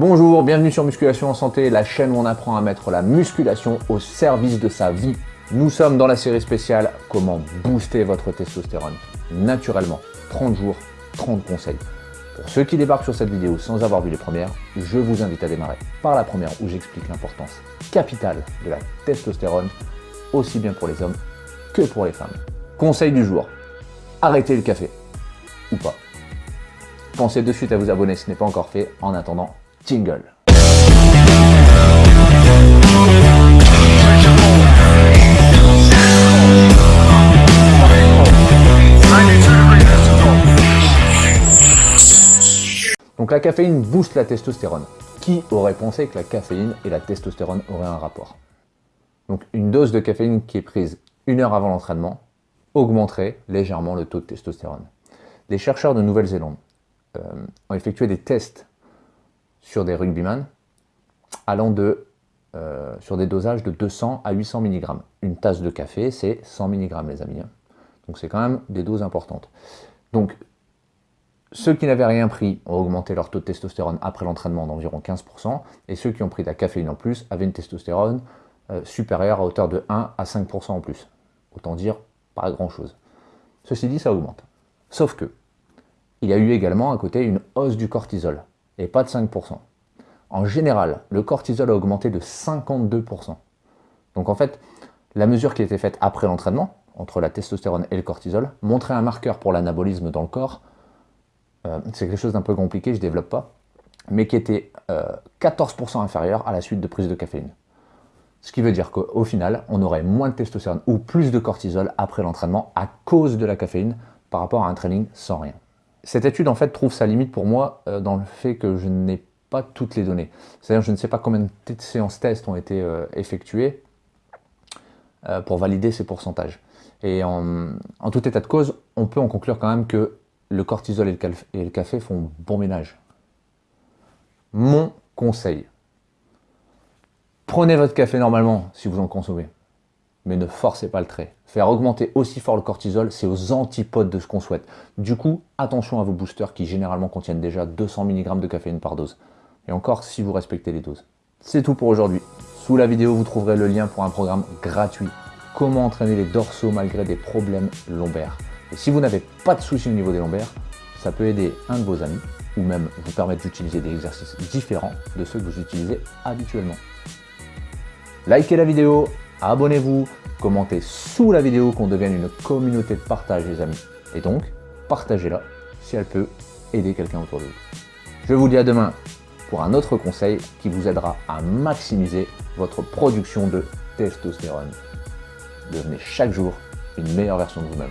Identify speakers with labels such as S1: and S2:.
S1: Bonjour, bienvenue sur Musculation en Santé, la chaîne où on apprend à mettre la musculation au service de sa vie. Nous sommes dans la série spéciale « Comment booster votre testostérone naturellement ». 30 jours, 30 conseils. Pour ceux qui débarquent sur cette vidéo sans avoir vu les premières, je vous invite à démarrer par la première où j'explique l'importance capitale de la testostérone, aussi bien pour les hommes que pour les femmes. Conseil du jour, arrêtez le café, ou pas. Pensez de suite à vous abonner si ce n'est pas encore fait. En attendant, jingle Donc la caféine booste la testostérone. Qui aurait pensé que la caféine et la testostérone auraient un rapport? Donc une dose de caféine qui est prise une heure avant l'entraînement augmenterait légèrement le taux de testostérone. Les chercheurs de Nouvelle-Zélande euh, ont effectué des tests sur des rugbyman allant de, euh, sur des dosages de 200 à 800 mg. Une tasse de café, c'est 100 mg, les amis. Hein. Donc c'est quand même des doses importantes. Donc, ceux qui n'avaient rien pris ont augmenté leur taux de testostérone après l'entraînement d'environ 15%, et ceux qui ont pris de la caféine en plus avaient une testostérone euh, supérieure à hauteur de 1 à 5% en plus. Autant dire, pas grand-chose. Ceci dit, ça augmente. Sauf que, il y a eu également à côté une hausse du cortisol, et pas de 5%. En général, le cortisol a augmenté de 52%. Donc en fait, la mesure qui été faite après l'entraînement, entre la testostérone et le cortisol, montrait un marqueur pour l'anabolisme dans le corps. Euh, c'est quelque chose d'un peu compliqué, je ne développe pas, mais qui était 14% euh, inférieur à la suite de prise de caféine. Ce qui veut dire qu'au final, on aurait moins de testostérone ou plus de cortisol après l'entraînement à cause de la caféine par rapport à un training sans rien. Cette étude, en fait, trouve sa limite pour moi euh, dans le fait que je n'ai pas toutes les données. C'est-à-dire je ne sais pas combien de séances tests ont été euh, effectuées euh, pour valider ces pourcentages. Et en, tout état de cause, on peut en conclure quand même que le cortisol et le café font bon ménage. Mon conseil, prenez votre café normalement si vous en consommez mais ne forcez pas le trait. Faire augmenter aussi fort le cortisol, c'est aux antipodes de ce qu'on souhaite. Du coup, attention à vos boosters qui généralement contiennent déjà 200 mg de caféine par dose. Et encore si vous respectez les doses. C'est tout pour aujourd'hui. Sous la vidéo, vous trouverez le lien pour un programme gratuit. Comment entraîner les dorsaux malgré des problèmes lombaires. Et si vous n'avez pas de soucis au niveau des lombaires, ça peut aider un de vos amis ou même vous permettre d'utiliser des exercices différents de ceux que vous utilisez habituellement. Likez la vidéo, abonnez-vous, commentez sous la vidéo qu'on devienne une communauté de partage les amis. Et donc, partagez-la si elle peut aider quelqu'un autour de vous. Je vous dis à demain pour un autre conseil qui vous aidera à maximiser votre production de testostérone. Devenez chaque jour une meilleure version de vous-même.